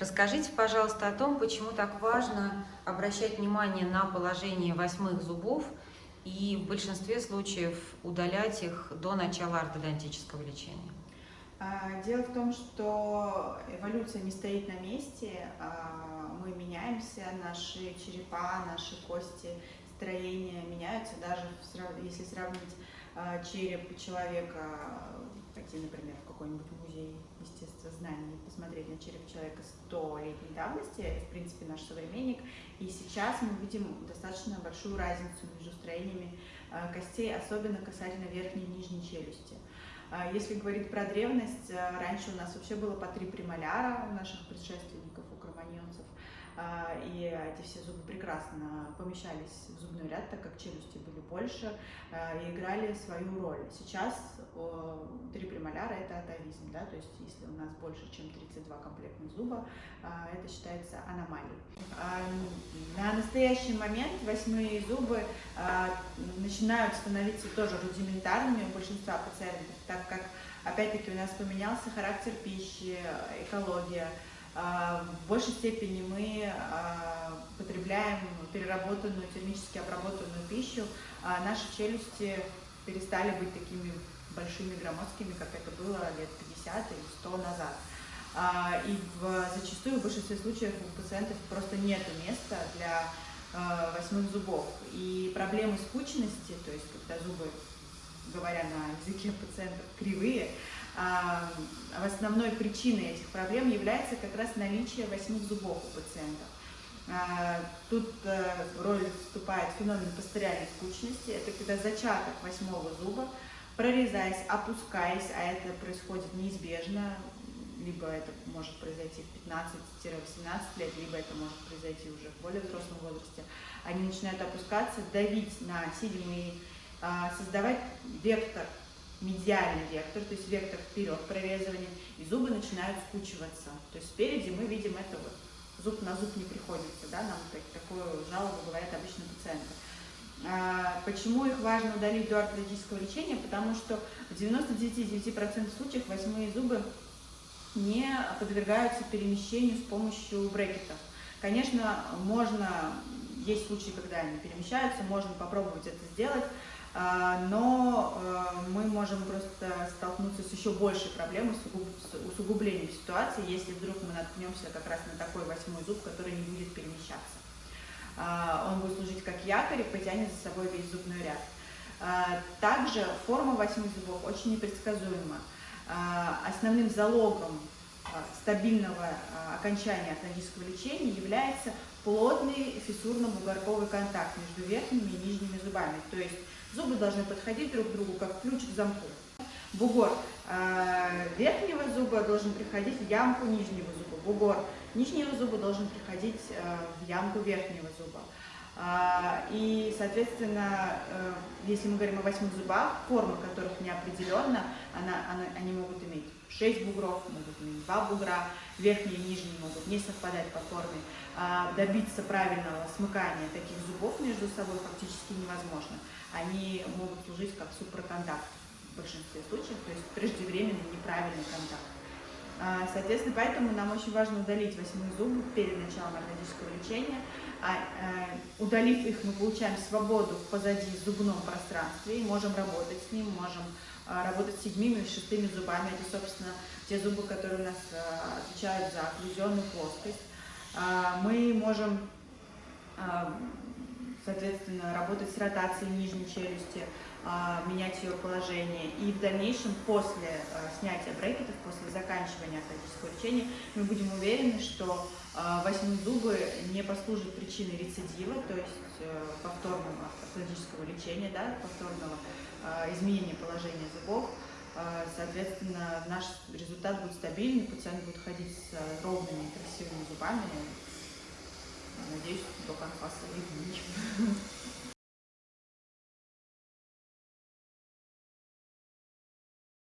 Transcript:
Расскажите, пожалуйста, о том, почему так важно обращать внимание на положение восьмых зубов и в большинстве случаев удалять их до начала ортодонтического лечения. А, дело в том, что эволюция не стоит на месте, а, мы меняемся, наши черепа, наши кости, строения меняются, даже если сравнить череп человека, пойти, например, в какой-нибудь музей естествознаний, посмотреть на череп человека 100-летней давности, в принципе, наш современник, и сейчас мы видим достаточно большую разницу между строениями костей, особенно касательно верхней и нижней челюсти. А если говорить про древность, раньше у нас вообще было по три премоляра у наших предшественников, у кроманьонцев, а, и эти все зубы прекрасно помещались в зубной ряд, так как челюсти были больше а, и играли свою роль. Сейчас три премоляра – это атовизм, да, то есть если у нас больше, чем 32 комплектных зуба, это считается аномалией. На настоящий момент восьмые зубы начинают становиться тоже рудиментарными у большинства пациентов, так как, опять-таки, у нас поменялся характер пищи, экология, а, в большей степени мы а, потребляем переработанную, термически обработанную пищу, а наши челюсти перестали быть такими большими громоздкими, как это было лет 50 или 100 назад. И в, зачастую в большинстве случаев у пациентов просто нет места для восьмых зубов. И проблемы скучности, то есть когда зубы, говоря на языке пациентов, кривые, а, основной причиной этих проблем является как раз наличие восьмых зубов у пациентов. А, тут э, роль вступает феномен пастериальной скучности. Это когда зачаток восьмого зуба, прорезаясь, опускаясь, а это происходит неизбежно, либо это может произойти в 15-18 лет, либо это может произойти уже в более взрослом возрасте, они начинают опускаться, давить на седьмые, а, создавать вектор медиальный вектор, то есть вектор вперед прорезывания, и зубы начинают скучиваться. То есть спереди мы видим это вот, зуб на зуб не приходится, да, нам так, такую жалобу говорят обычно пациенты. А, почему их важно удалить до ортодонтического лечения? Потому что в 99,9% случаев восьмые зубы не подвергаются перемещению с помощью брекетов. Конечно, можно, есть случаи, когда они перемещаются, можно попробовать это сделать, но э, мы можем просто столкнуться с еще большей проблемой, с усугублением ситуации, если вдруг мы наткнемся как раз на такой восьмой зуб, который не будет перемещаться. А, он будет служить как якорь и потянет за собой весь зубной ряд. А, также форма восьми зубов очень непредсказуема. Основным залогом стабильного окончания ортодонтического лечения является плотный фиссурно-бугорковый контакт между верхними и нижними зубами. То есть Зубы должны подходить друг к другу, как ключ к замку. Бугор э, верхнего зуба должен приходить в ямку нижнего зуба. Бугор нижнего зуба должен приходить в ямку верхнего зуба. Э, и, соответственно, э, если мы говорим о восьмых зубах, форма которых не определенна, она, она, они могут иметь 6 бугров, могут иметь 2 бугра, верхние и нижние могут не совпадать по форме. А добиться правильного смыкания таких зубов между собой фактически невозможно. Они могут служить как супроконтакт в большинстве случаев, то есть преждевременный неправильный контакт. А, соответственно, поэтому нам очень важно удалить восьмые зубы перед началом ортодонтического лечения. А, а, удалив их, мы получаем свободу позади зубном пространстве и можем работать с ним, можем а, работать с седьмими и шестыми зубами. Это, собственно, те зубы, которые у нас а, отвечают за окклюзионную плоскость. А, мы можем, соответственно, работать с ротацией нижней челюсти, менять ее положение. И в дальнейшем, после снятия брекетов, после заканчивания ортодонтического лечения, мы будем уверены, что восьмые зубы не послужат причиной рецидива, то есть э, повторного ортодонтического лечения, да, повторного а, изменение положения зубов. А, соответственно, наш результат будет стабильный, пациент будет ходить с ровными красивыми зубами. Надеюсь, до конца своих дней. Mm-hmm.